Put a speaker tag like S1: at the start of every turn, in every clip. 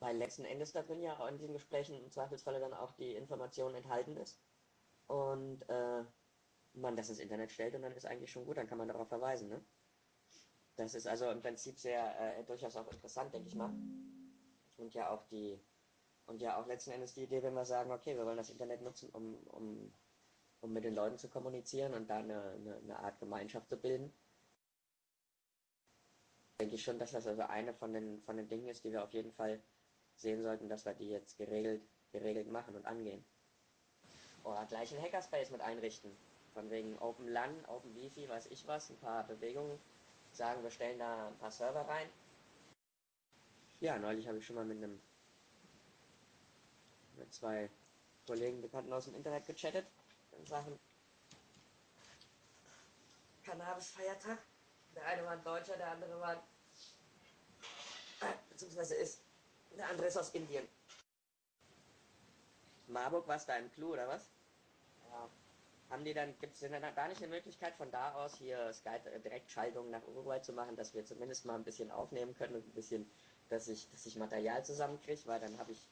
S1: weil letzten Endes da drin ja auch in diesen Gesprächen im Zweifelsfalle dann auch die Information enthalten ist und äh, man das ins Internet stellt und dann ist eigentlich schon gut, dann kann man darauf verweisen. Ne? Das ist also im Prinzip sehr äh, durchaus auch interessant, denke ich mal. Und ja auch die und ja auch letzten Endes die Idee, wenn wir sagen, okay, wir wollen das Internet nutzen, um, um, um mit den Leuten zu kommunizieren und da eine, eine, eine Art Gemeinschaft zu bilden. Denke ich schon, dass das also eine von den, von den Dingen ist, die wir auf jeden Fall sehen sollten, dass wir die jetzt geregelt, geregelt machen und angehen. Oder gleich ein Hackerspace mit einrichten. Von wegen Open LAN, Open Wifi, weiß ich was, ein paar Bewegungen. Sagen, wir stellen da ein paar Server rein. Ja, neulich habe ich schon mal mit einem mit zwei Kollegen, Bekannten aus dem Internet gechattet in Sachen Cannabis-Feiertag. Der eine war ein Deutscher, der andere war, beziehungsweise ist, der andere ist aus Indien. Marburg, was da im Clou oder was? Ja. Haben die dann, gibt es denn da nicht eine Möglichkeit von da aus hier Skype äh, Direktschaltung nach Uruguay zu machen, dass wir zumindest mal ein bisschen aufnehmen können und ein bisschen, dass ich, dass ich Material zusammenkriege, weil dann habe ich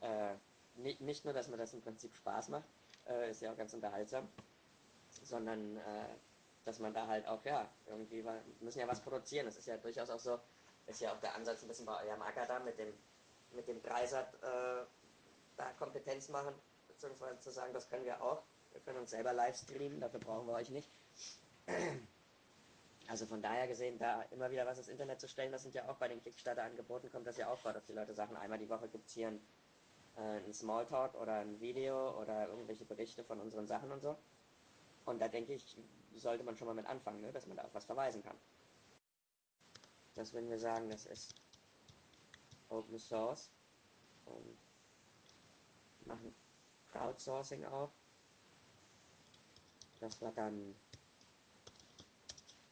S1: äh, nicht, nicht nur, dass mir das im Prinzip Spaß macht, äh, ist ja auch ganz unterhaltsam, sondern äh, dass man da halt auch, ja, irgendwie, wir müssen ja was produzieren. Das ist ja durchaus auch so, ist ja auch der Ansatz ein bisschen bei eurem Acker da mit dem, mit dem Dreisat, äh, da Kompetenz machen, beziehungsweise zu sagen, das können wir auch. Wir können uns selber live streamen, dafür brauchen wir euch nicht. Also von daher gesehen, da immer wieder was ins Internet zu stellen, das sind ja auch bei den Kickstarter-Angeboten, kommt das ja auch vor, dass die Leute sagen, einmal die Woche gibt es hier ein, äh, ein Smalltalk oder ein Video oder irgendwelche Berichte von unseren Sachen und so. Und da denke ich, sollte man schon mal mit anfangen, ne, dass man da auf was verweisen kann. Das würden wir sagen, das ist Open Source und machen Crowdsourcing auch. Dass wir dann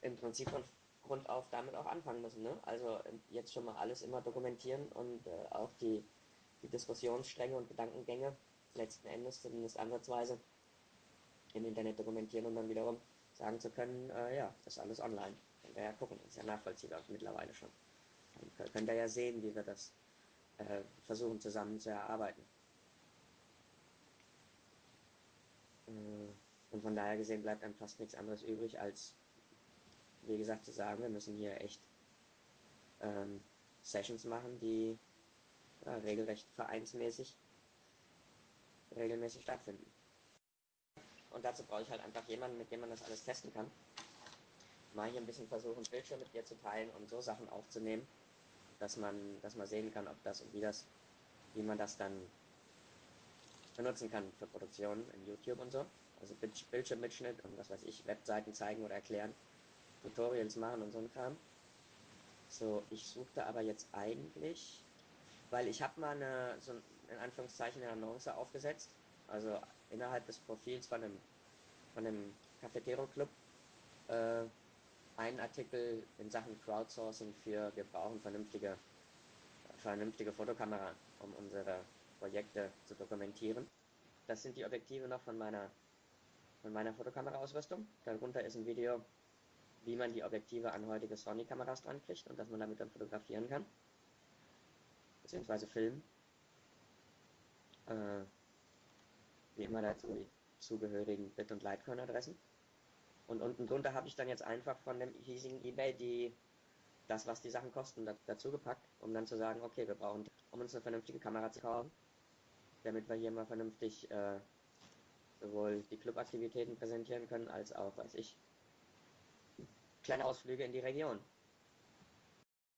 S1: im Prinzip von Grund auf damit auch anfangen müssen. Ne? Also jetzt schon mal alles immer dokumentieren und äh, auch die, die Diskussionsstränge und Gedankengänge letzten Endes zumindest ansatzweise im Internet dokumentieren und dann wiederum sagen zu können, äh, ja, das ist alles online. Ihr ja gucken, ist ja nachvollziehbar mittlerweile schon. Könnt ihr ja sehen, wie wir das äh, versuchen zusammen zu erarbeiten. Äh, und von daher gesehen bleibt einem fast nichts anderes übrig, als, wie gesagt, zu sagen, wir müssen hier echt ähm, Sessions machen, die ja, regelrecht vereinsmäßig regelmäßig stattfinden. Und dazu brauche ich halt einfach jemanden, mit dem man das alles testen kann. Mal hier ein bisschen versuchen, Bildschirm mit dir zu teilen und so Sachen aufzunehmen, dass man, dass man sehen kann, ob das und wie das, wie man das dann benutzen kann für Produktionen in YouTube und so. Also Bildschirmmitschnitt und was weiß ich, Webseiten zeigen oder erklären, Tutorials machen und so ein Kram. So, ich suchte aber jetzt eigentlich, weil ich habe mal eine, so in Anführungszeichen eine Annonce aufgesetzt, also innerhalb des Profils von einem, von einem Cafetero Club, äh, einen Artikel in Sachen Crowdsourcing für, wir brauchen vernünftige, vernünftige Fotokamera, um unsere Projekte zu dokumentieren. Das sind die Objektive noch von meiner, von meiner Fotokamera-Ausrüstung. Darunter ist ein Video, wie man die Objektive an heutige Sony-Kameras dran kriegt und dass man damit dann fotografieren kann. Beziehungsweise filmen. Äh, wie immer dazu die zugehörigen Bit- und Litecoin-Adressen. Und unten drunter habe ich dann jetzt einfach von dem hiesigen eBay die, das, was die Sachen kosten, dazu gepackt, um dann zu sagen, okay, wir brauchen, um uns eine vernünftige Kamera zu kaufen, damit wir hier mal vernünftig äh, sowohl die Clubaktivitäten präsentieren können, als auch, weiß ich, kleine Ausflüge in die Region.